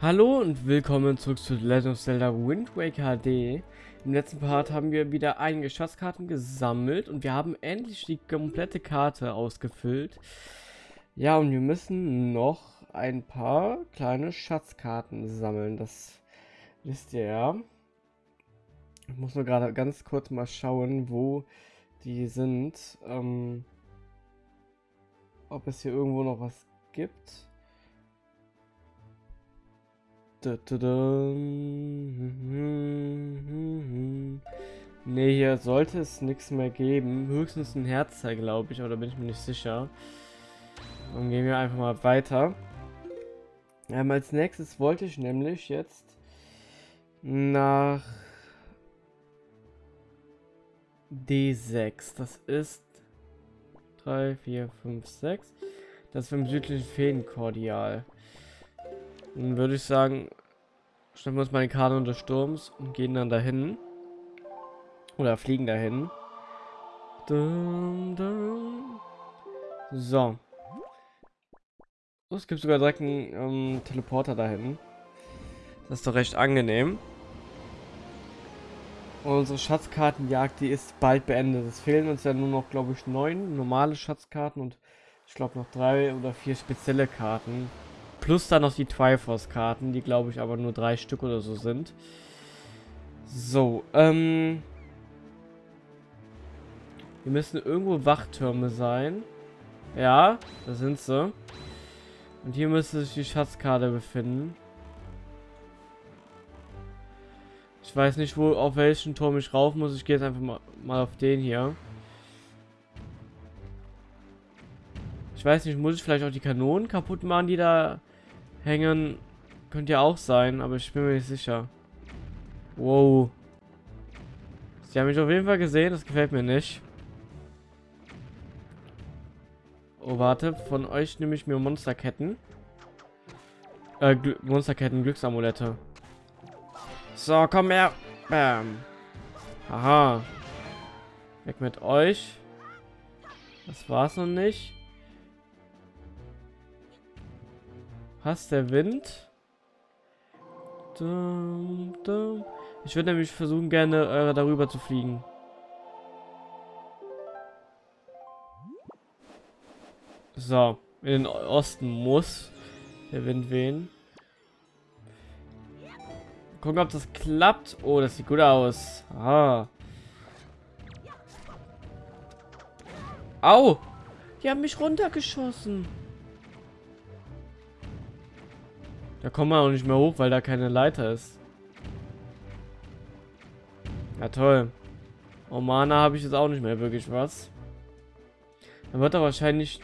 Hallo und willkommen zurück zu Legend of Zelda Wind Waker HD. Im letzten Part haben wir wieder einige Schatzkarten gesammelt und wir haben endlich die komplette Karte ausgefüllt. Ja, und wir müssen noch ein paar kleine Schatzkarten sammeln. Das wisst ihr ja. Ich muss nur gerade ganz kurz mal schauen, wo die sind. Ähm, ob es hier irgendwo noch was gibt. Ne, hier sollte es nichts mehr geben. Höchstens ein Herzteil, glaube ich, aber da bin ich mir nicht sicher. Dann gehen wir einfach mal weiter. Ähm, als nächstes wollte ich nämlich jetzt nach D6. Das ist 3, 4, 5, 6. Das ist vom südlichen Feenkordial. Dann würde ich sagen, stellen wir uns mal die Karte des Sturms und gehen dann dahin. Oder fliegen dahin. Dum, dum. So. Oh, es gibt sogar direkt einen ähm, Teleporter dahin. Das ist doch recht angenehm. Und unsere Schatzkartenjagd, die ist bald beendet. Es fehlen uns ja nur noch, glaube ich, neun normale Schatzkarten und ich glaube noch drei oder vier spezielle Karten. Plus dann noch die Triforce-Karten, die glaube ich aber nur drei Stück oder so sind. So, ähm... Hier müssen irgendwo Wachtürme sein. Ja, da sind sie. Und hier müsste sich die Schatzkarte befinden. Ich weiß nicht, wo auf welchen Turm ich rauf muss. Ich gehe jetzt einfach mal, mal auf den hier. Ich weiß nicht, muss ich vielleicht auch die Kanonen kaputt machen, die da hängen. Könnte ja auch sein, aber ich bin mir nicht sicher. Wow. Sie haben mich auf jeden Fall gesehen, das gefällt mir nicht. Oh, warte, von euch nehme ich mir Monsterketten. Äh, Gl Monsterketten, Glücksamulette. So, komm her. Bam. Aha. Weg mit euch. Das war's noch nicht. Passt der Wind? Ich würde nämlich versuchen, gerne äh, darüber zu fliegen. So, in den Osten muss der Wind wehen. Gucken, ob das klappt. Oh, das sieht gut aus. Ah. Au! Die haben mich runtergeschossen. Da kommen wir auch nicht mehr hoch, weil da keine Leiter ist. Ja, toll. Oh, Mana habe ich jetzt auch nicht mehr wirklich was. Dann wird er wahrscheinlich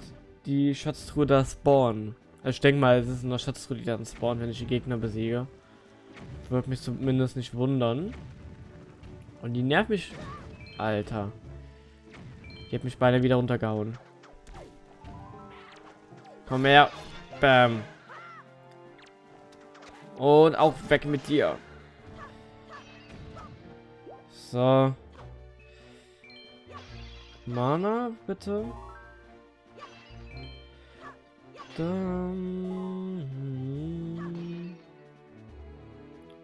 die Schatztruhe da spawnen. Also ich denke mal, es ist eine Schatztruhe, die dann spawnen, wenn ich die Gegner besiege. Würde mich zumindest nicht wundern. Und die nervt mich... Alter. Die hat mich beinahe wieder runtergehauen. Komm her. Bam. Und auch weg mit dir. So. Mana, bitte. Dann.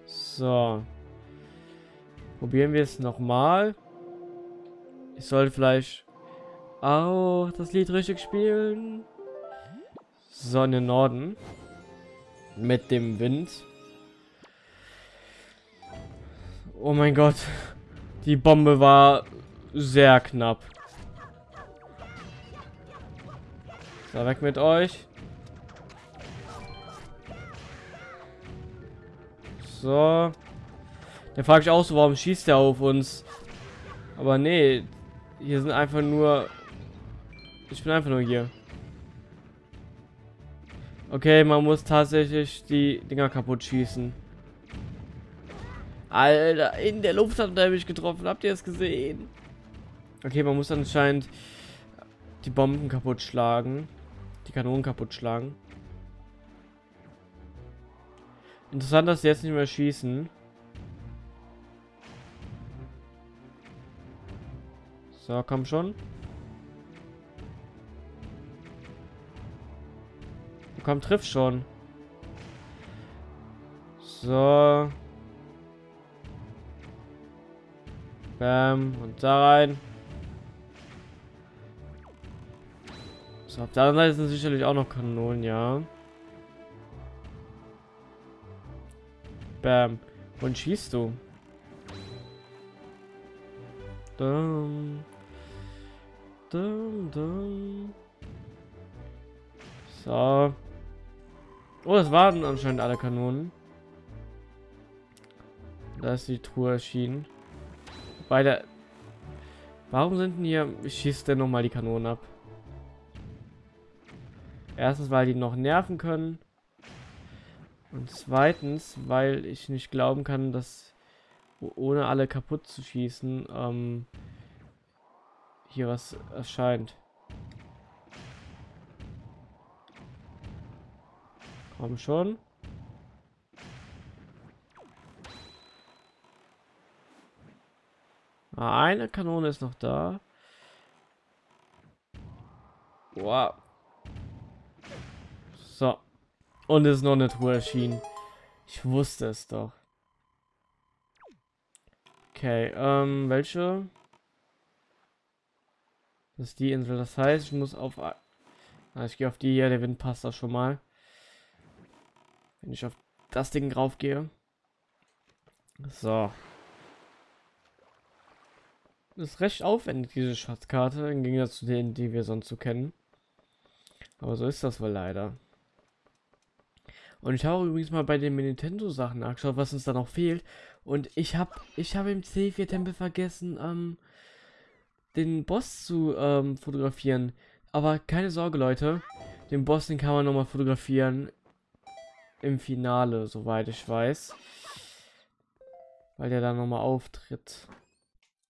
So. Probieren wir es nochmal. Ich sollte vielleicht auch das Lied richtig spielen. So, in den Norden mit dem Wind. Oh mein Gott. Die Bombe war sehr knapp. So, weg mit euch. So. Der frage ich auch so, warum schießt er auf uns? Aber nee, hier sind einfach nur... Ich bin einfach nur hier. Okay, man muss tatsächlich die Dinger kaputt schießen. Alter, in der Luft hat er mich getroffen. Habt ihr es gesehen? Okay, man muss anscheinend die Bomben kaputt schlagen. Die Kanonen kaputt schlagen. Interessant, dass sie jetzt nicht mehr schießen. So, komm schon. Komm, triff schon. So. Bam. Und da rein. So, auf der anderen Seite sind sicherlich auch noch Kanonen, ja. Bam. Und schießt du? Dum. Dum, dum. So. Oh, das waren anscheinend alle Kanonen. Da ist die Truhe erschienen. Bei der... Warum sind denn hier... Schießt denn nochmal die Kanonen ab? Erstens, weil die noch nerven können. Und zweitens, weil ich nicht glauben kann, dass ohne alle kaputt zu schießen, ähm, hier was erscheint. Komm schon. Ah, eine Kanone ist noch da. Wow. So. Und es ist noch eine Truhe erschienen. Ich wusste es doch. Okay, ähm, welche? Das ist die Insel. Das heißt, ich muss auf... Ah, ich gehe auf die hier. Der Wind passt da schon mal. Wenn ich auf das Ding drauf gehe. So. Das ist recht aufwendig, diese Schatzkarte, im Gegensatz zu denen, die wir sonst so kennen. Aber so ist das wohl leider. Und ich habe übrigens mal bei den Nintendo-Sachen nachgeschaut, was uns da noch fehlt. Und ich habe ich habe im C4-Tempel vergessen, ähm, den Boss zu ähm, fotografieren. Aber keine Sorge, Leute. Den Boss, den kann man nochmal fotografieren. Im Finale, soweit ich weiß. Weil der dann nochmal auftritt.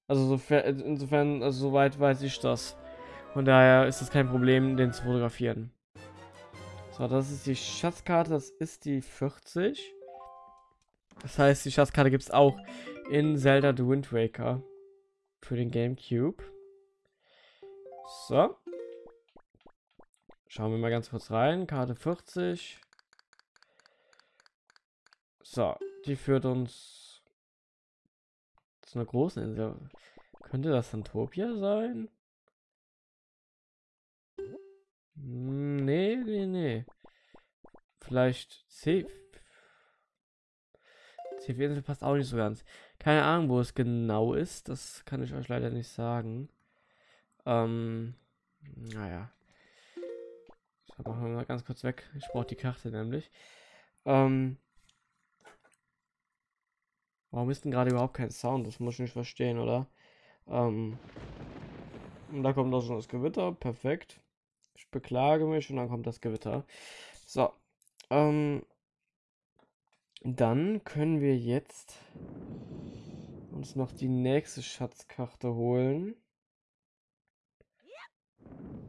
Also sofern, insofern, also soweit weiß ich das. Von daher ist es kein Problem, den zu fotografieren. So, das ist die Schatzkarte, das ist die 40. Das heißt, die Schatzkarte gibt es auch in Zelda The Wind Waker für den Gamecube. So. Schauen wir mal ganz kurz rein. Karte 40. So, die führt uns zu einer großen Insel. Könnte das Santopia sein? Hm, nee, nee, nee. Vielleicht C. C4-Insel passt auch nicht so ganz. Keine Ahnung, wo es genau ist. Das kann ich euch leider nicht sagen. Ähm, naja. So, machen wir mal ganz kurz weg. Ich brauche die Karte nämlich. Ähm, warum ist denn gerade überhaupt kein Sound? Das muss ich nicht verstehen, oder? Ähm, und da kommt auch schon das Gewitter. Perfekt. Ich beklage mich und dann kommt das Gewitter. So. Ähm, dann können wir jetzt uns noch die nächste Schatzkarte holen.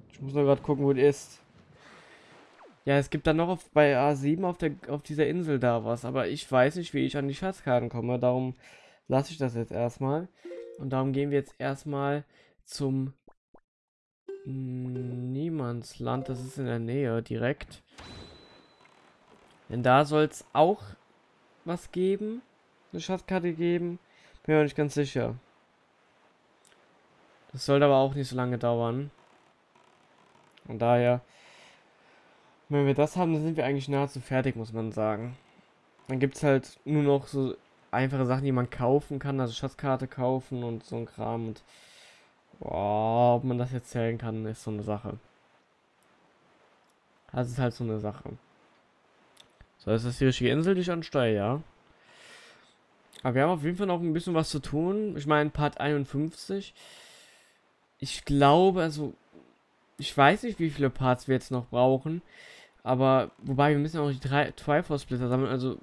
Ich muss nur gerade gucken, wo die ist. Ja, es gibt dann noch auf, bei A7 auf, der, auf dieser Insel da was, aber ich weiß nicht, wie ich an die Schatzkarten komme. Darum lasse ich das jetzt erstmal. Und darum gehen wir jetzt erstmal zum Niemandsland. Das ist in der Nähe direkt. Denn da soll es auch was geben. Eine Schatzkarte geben. Bin mir nicht ganz sicher. Das sollte aber auch nicht so lange dauern. Von daher, wenn wir das haben, dann sind wir eigentlich nahezu fertig, muss man sagen. Dann gibt es halt nur noch so einfache Sachen, die man kaufen kann, also Schatzkarte kaufen und so ein Kram. Und boah, ob man das jetzt zählen kann, ist so eine Sache. Das ist halt so eine Sache. So, ist das die richtige Insel, die ich ansteuere, ja. Aber wir haben auf jeden Fall noch ein bisschen was zu tun. Ich meine, Part 51. Ich glaube, also, ich weiß nicht, wie viele Parts wir jetzt noch brauchen. Aber, wobei, wir müssen auch die drei Triforce-Splitter sammeln. Also,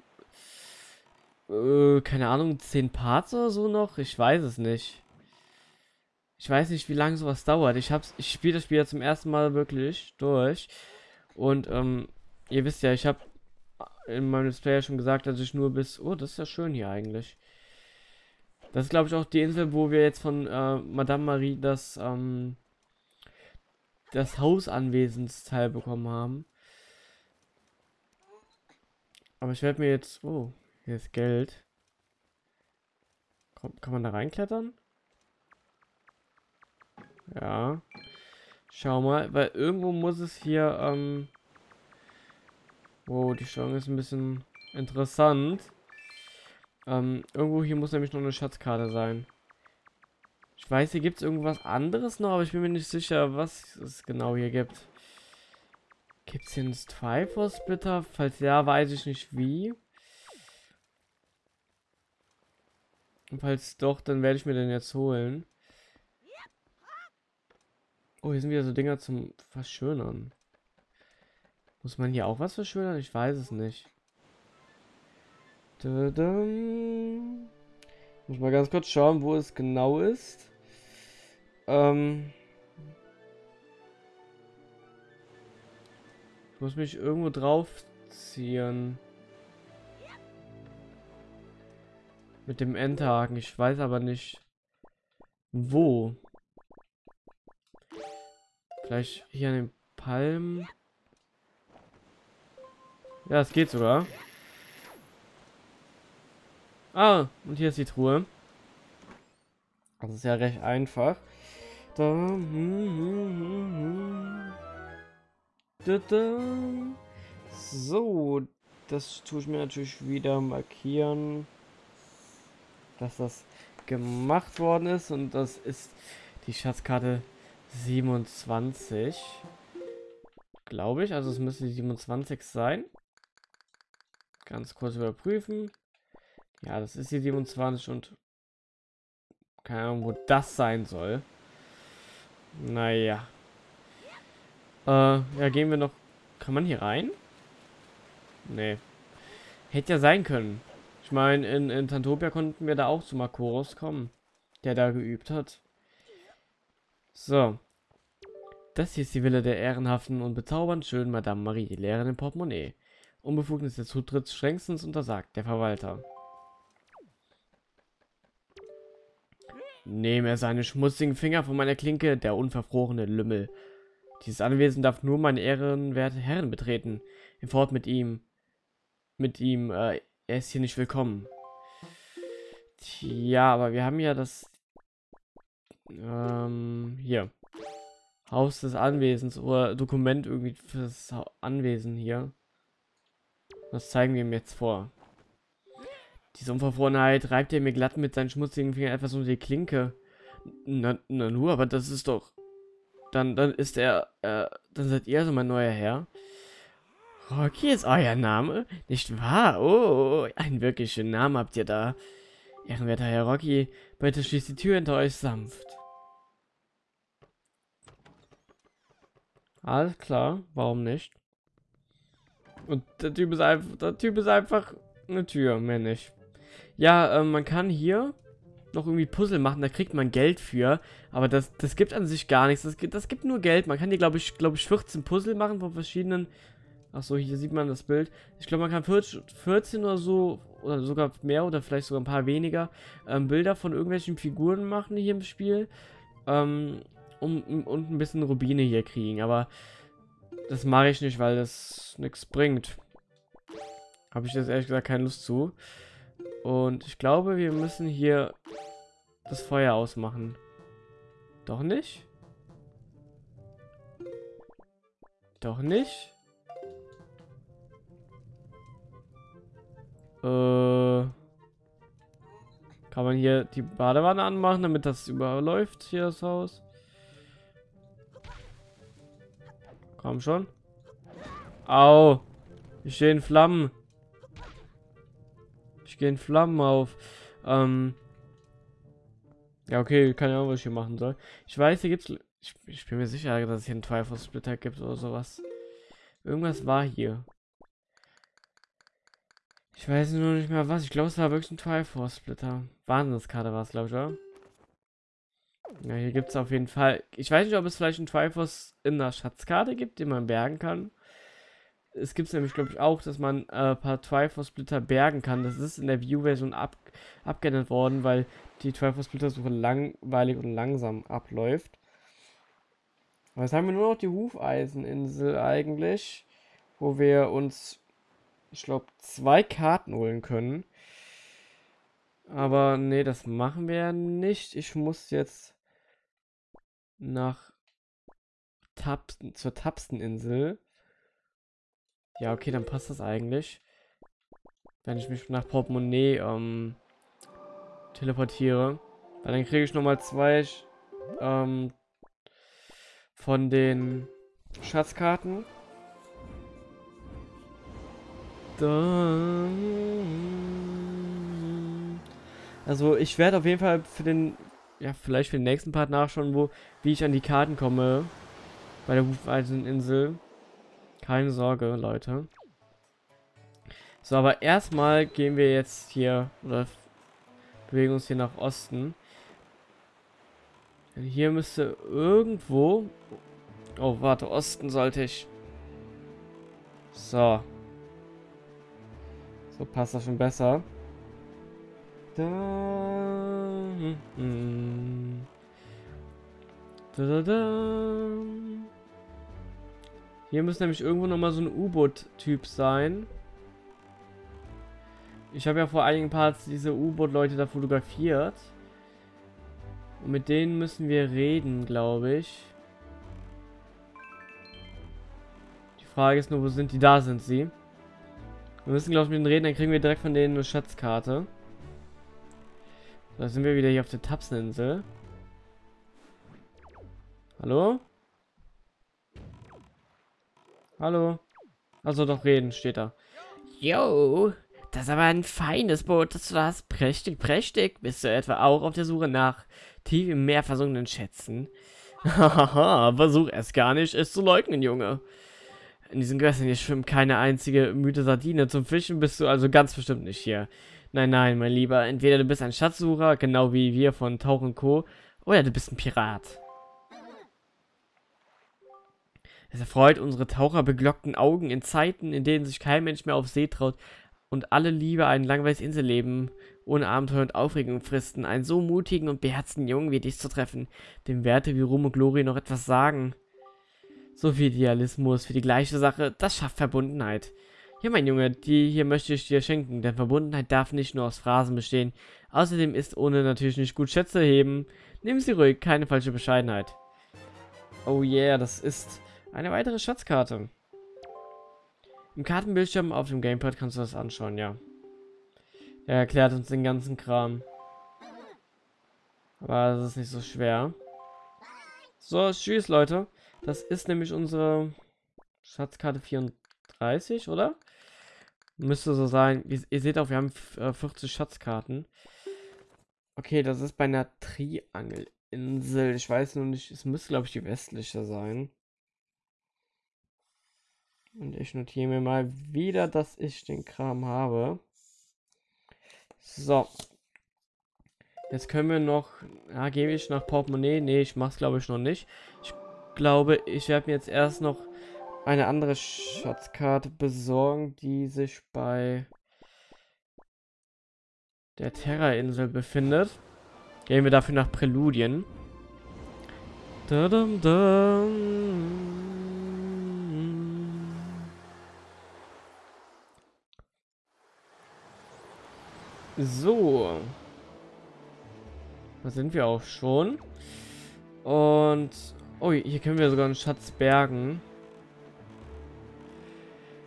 äh, keine Ahnung, 10 Parts oder so noch? Ich weiß es nicht. Ich weiß nicht, wie lange sowas dauert. Ich hab's, ich spiele das Spiel ja zum ersten Mal wirklich durch. Und, ähm, ihr wisst ja, ich habe in meinem Display ja schon gesagt, dass ich nur bis... Oh, das ist ja schön hier eigentlich. Das ist, glaube ich, auch die Insel, wo wir jetzt von äh, Madame Marie das, ähm, das Hausanwesensteil bekommen haben. Aber ich werde mir jetzt... Oh, Hier ist Geld. Komm, kann man da reinklettern? Ja. Schau mal, weil irgendwo muss es hier, ähm... Wow, die Steuerung ist ein bisschen interessant. Ähm, irgendwo hier muss nämlich noch eine Schatzkarte sein. Ich weiß, hier gibt es irgendwas anderes noch, aber ich bin mir nicht sicher, was es genau hier gibt. Gibt es hier einen Strifer Splitter? Falls ja, weiß ich nicht wie. Und falls doch, dann werde ich mir den jetzt holen. Oh, hier sind wieder so Dinger zum Verschönern. Muss man hier auch was verschönern? Ich weiß es nicht. Tadam. Muss mal ganz kurz schauen, wo es genau ist. Ähm ich muss mich irgendwo draufziehen. Mit dem Endhaken. Ich weiß aber nicht, wo. Vielleicht hier an den Palmen. Ja, es geht sogar. Ah, und hier ist die Truhe. Das ist ja recht einfach. Da, hm, hm, hm, so, das tue ich mir natürlich wieder markieren, dass das gemacht worden ist. Und das ist die Schatzkarte 27. Glaube ich. Also es müsste die 27 sein. Ganz kurz überprüfen. Ja, das ist die 27 und keine Ahnung, wo das sein soll. Naja. Äh, ja, gehen wir noch. Kann man hier rein? Nee. Hätte ja sein können. Ich meine, in, in Tantopia konnten wir da auch zu Makoros kommen, der da geübt hat. So. Das hier ist die Wille der ehrenhaften und bezaubernd schönen Madame Marie, die Lehrerin im Portemonnaie. Unbefugnis der Zutritts strengstens untersagt, der Verwalter. Nehme er seine schmutzigen Finger von meiner Klinke, der unverfrorene Lümmel. Dieses Anwesen darf nur meine ehrenwerte Herren betreten. Fort mit ihm. Mit ihm, äh, er ist hier nicht willkommen. Tja, aber wir haben ja das... Ähm, hier. Haus des Anwesens oder Dokument irgendwie fürs Anwesen hier. Das zeigen wir ihm jetzt vor. Diese Unverfrorenheit reibt er mir glatt mit seinen schmutzigen Fingern etwas unter die Klinke. Na, na nur, aber das ist doch... Dann, dann ist er, äh, dann seid ihr so mein neuer Herr. Rocky ist euer Name? Nicht wahr? Oh, einen wirklich schönen Namen habt ihr da. Ehrenwerter Herr Rocky, bitte schließt die Tür hinter euch sanft. Alles klar, warum nicht? Und der Typ ist einfach, der Typ ist einfach eine Tür, mehr nicht. Ja, ähm, man kann hier noch irgendwie Puzzle machen, da kriegt man Geld für, aber das, das gibt an sich gar nichts, das gibt, das gibt nur Geld, man kann hier, glaube ich, glaube ich, 14 Puzzle machen von verschiedenen, ach so, hier sieht man das Bild, ich glaube, man kann 14 oder so, oder sogar mehr, oder vielleicht sogar ein paar weniger, ähm, Bilder von irgendwelchen Figuren machen hier im Spiel, ähm, um, und ein bisschen Rubine hier kriegen, aber das mache ich nicht, weil das nichts bringt. Habe ich jetzt ehrlich gesagt keine Lust zu. Und ich glaube, wir müssen hier das Feuer ausmachen. Doch nicht? Doch nicht? Äh, kann man hier die Badewanne anmachen, damit das überläuft, hier das Haus? Komm schon. Au. Ich stehe in Flammen. Ich gehe in Flammen auf. Ähm. Ja, okay, keine Ahnung, was ich hier machen soll. Ich weiß, hier gibt's. Ich, ich bin mir sicher, dass es hier einen Triforce Splitter gibt oder sowas. Irgendwas war hier. Ich weiß nur nicht mehr was. Ich glaube, es war wirklich ein Triforce Splitter. Wahnsinnskarte war es, glaube ich, oder? Ja, hier gibt es auf jeden Fall. Ich weiß nicht, ob es vielleicht einen Triforce in der Schatzkarte gibt, den man bergen kann. Es gibt nämlich, glaube ich, auch, dass man äh, ein paar Triforce-Splitter bergen kann. Das ist in der View-Version ab, abgeändert worden, weil die Triforce-Splitter-Suche langweilig und langsam abläuft. Aber jetzt haben wir nur noch die Hufeiseninsel eigentlich, wo wir uns ich glaube, zwei Karten holen können. Aber nee, das machen wir ja nicht. Ich muss jetzt nach Tapsten, zur Tapsteninsel. Ja, okay, dann passt das eigentlich. Wenn ich mich nach Portemonnaie ähm, teleportiere. Weil dann kriege ich nochmal zwei ähm, von den Schatzkarten. Also ich werde auf jeden Fall für den, ja vielleicht für den nächsten Part nachschauen, wo, wie ich an die Karten komme. Bei der Hufeiseninsel. Keine Sorge, Leute. So, aber erstmal gehen wir jetzt hier, oder bewegen uns hier nach Osten. Denn hier müsste irgendwo... Oh, warte, Osten sollte ich... So. So passt das schon besser. Da, hm, hm. Da, da, da. Hier muss nämlich irgendwo noch mal so ein U-Boot-Typ sein. Ich habe ja vor einigen Parts diese U-Boot-Leute da fotografiert. Und mit denen müssen wir reden, glaube ich. Die Frage ist nur, wo sind die? Da sind sie. Wir müssen, glaube ich, mit denen reden, dann kriegen wir direkt von denen eine Schatzkarte. Da sind wir wieder hier auf der Tapseninsel. Hallo? Hallo? Also doch reden, steht da. Yo, das ist aber ein feines Boot, das du da hast. Prächtig, prächtig. Bist du etwa auch auf der Suche nach tief im Meer versunkenen Schätzen? Hahaha, versuch es gar nicht, es zu leugnen, Junge. In diesen Gewässern hier schwimmt keine einzige müde Sardine. Zum Fischen bist du also ganz bestimmt nicht hier. Nein, nein, mein Lieber. Entweder du bist ein Schatzsucher, genau wie wir von Tauch Co., oder du bist ein Pirat. Es erfreut unsere taucherbeglockten Augen in Zeiten, in denen sich kein Mensch mehr auf See traut und alle Liebe ein langweiliges Inselleben ohne Abenteuer und Aufregung fristen, einen so mutigen und beherzten Jungen wie dich zu treffen, dem Werte wie Ruhm und Glory noch etwas sagen. So viel Idealismus für die gleiche Sache, das schafft Verbundenheit. Ja, mein Junge, die hier möchte ich dir schenken, denn Verbundenheit darf nicht nur aus Phrasen bestehen. Außerdem ist ohne natürlich nicht gut Schätze heben. Nimm sie ruhig, keine falsche Bescheidenheit. Oh yeah, das ist eine weitere Schatzkarte. Im Kartenbildschirm auf dem Gamepad kannst du das anschauen, ja. Der erklärt uns den ganzen Kram. Aber das ist nicht so schwer. So, tschüss, Leute. Das ist nämlich unsere Schatzkarte 34, oder? Müsste so sein. Ihr, ihr seht auch, wir haben 40 äh, Schatzkarten. Okay, das ist bei einer Triangelinsel. Ich weiß nur nicht, es müsste, glaube ich, die westliche sein. Und ich notiere mir mal wieder, dass ich den Kram habe. So. Jetzt können wir noch... Ja, gebe ich nach Portemonnaie? Nee, ich mache es glaube ich noch nicht. Ich glaube, ich werde mir jetzt erst noch eine andere Schatzkarte besorgen, die sich bei der Terra-Insel befindet. Gehen wir dafür nach Präludien. Da -dum -dum. So. Da sind wir auch schon. Und... Oh, hier können wir sogar einen Schatz bergen.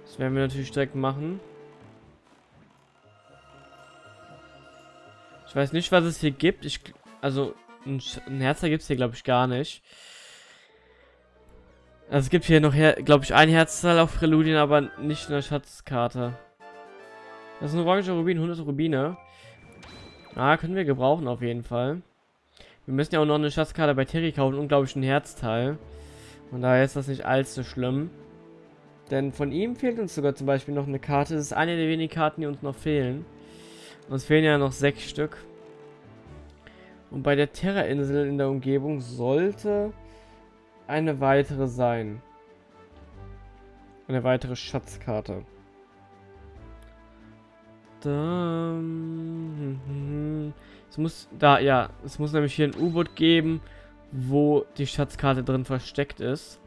Das werden wir natürlich direkt machen. Ich weiß nicht, was es hier gibt. Ich, also, ein, ein Herzer gibt es hier, glaube ich, gar nicht. Also, es gibt hier noch, glaube ich, ein Herzteil auf Präludien, aber nicht in der Schatzkarte. Das ist ein orange Rubin, 100 Rubine. Ah, können wir gebrauchen auf jeden Fall. Wir müssen ja auch noch eine Schatzkarte bei Terry kaufen und glaube ich ein Herzteil. Und daher ist das nicht allzu schlimm. Denn von ihm fehlt uns sogar zum Beispiel noch eine Karte. Das ist eine der wenigen Karten, die uns noch fehlen. Uns fehlen ja noch sechs Stück. Und bei der Terra-Insel in der Umgebung sollte eine weitere sein. Eine weitere Schatzkarte. Da, es muss da, ja, es muss nämlich hier ein U-Boot geben, wo die Schatzkarte drin versteckt ist.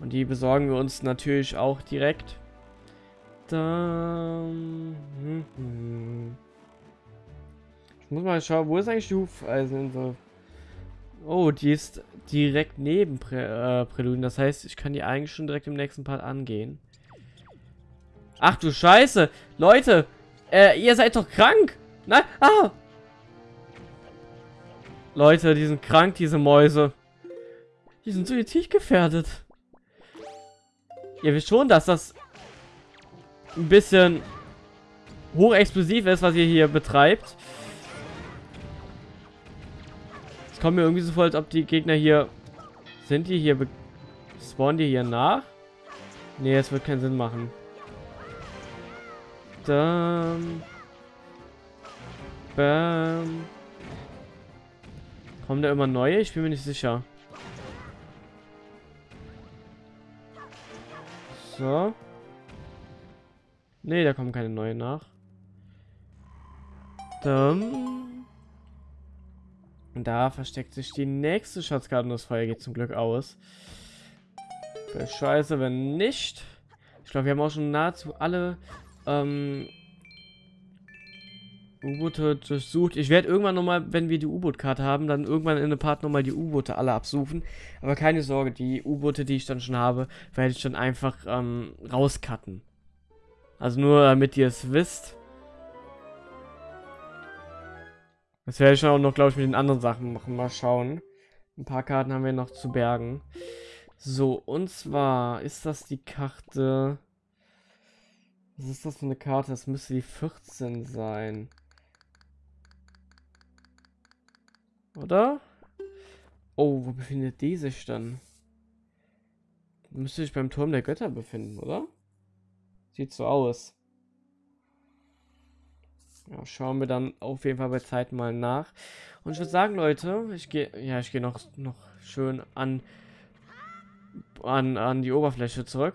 Und die besorgen wir uns natürlich auch direkt. Dann... Hm, hm. Ich muss mal schauen, wo ist eigentlich die Hufeiseninsel? Oh, die ist direkt neben Prä äh, Präludien. Das heißt, ich kann die eigentlich schon direkt im nächsten Part angehen. Ach du Scheiße! Leute! Äh, ihr seid doch krank! Nein! Ah! Leute, die sind krank, diese Mäuse. Die sind suizid gefährdet. Ihr wisst schon, dass das ein bisschen hochexplosiv ist, was ihr hier betreibt. Es kommt mir irgendwie so vor, als ob die Gegner hier... Sind die hier... Spawnen die hier nach? Nee, es wird keinen Sinn machen. Dann... Bam. Kommen da immer neue? Ich bin mir nicht sicher. So. Nee, da kommen keine neuen nach. Dann. Da versteckt sich die nächste Schatzkarte und das Feuer geht zum Glück aus. Scheiße, wenn nicht. Ich glaube, wir haben auch schon nahezu alle ähm, U-Boote durchsucht. Ich werde irgendwann nochmal, wenn wir die U-Boot-Karte haben, dann irgendwann in einem Part nochmal die U-Boote alle absuchen. Aber keine Sorge, die U-Boote, die ich dann schon habe, werde ich dann einfach ähm, rauscutten. Also nur, damit ihr es wisst. Das werde ich dann auch noch, glaube ich, mit den anderen Sachen machen. Mal schauen. Ein paar Karten haben wir noch zu bergen. So, und zwar ist das die Karte... Was ist das für eine Karte? Das müsste die 14 sein. Oder? Oh, wo befindet die sich dann? Müsste sich beim Turm der Götter befinden, oder? Sieht so aus. Ja, schauen wir dann auf jeden Fall bei Zeit mal nach. Und ich würde sagen, Leute, ich gehe, ja, ich gehe noch, noch schön an, an, an die Oberfläche zurück.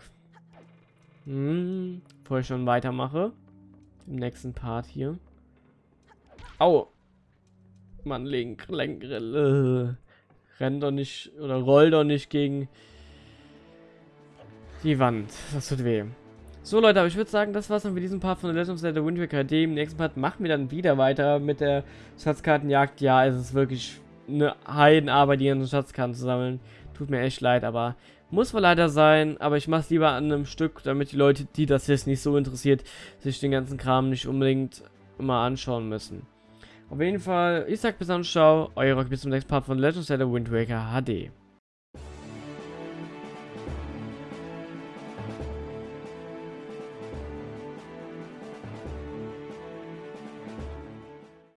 Hm, bevor ich schon weitermache. Im nächsten Part hier. Au! Mann, Link, Lenk, äh, renn doch nicht, oder roll doch nicht gegen die Wand. Das tut weh. So Leute, aber ich würde sagen, das war's dann für diesen Part von The Legend of Zelda Wind Waker HD. Im nächsten Part machen wir dann wieder weiter mit der Schatzkartenjagd. Ja, es ist wirklich eine Heidenarbeit, die ganzen Schatzkarten zu sammeln. Tut mir echt leid, aber muss wohl leider sein. Aber ich mache es lieber an einem Stück, damit die Leute, die das jetzt nicht so interessiert, sich den ganzen Kram nicht unbedingt immer anschauen müssen. Auf jeden Fall, ich sag bis dann, ciao, euer Rock, bis zum nächsten Part von Legend of Zelda Wind Waker HD.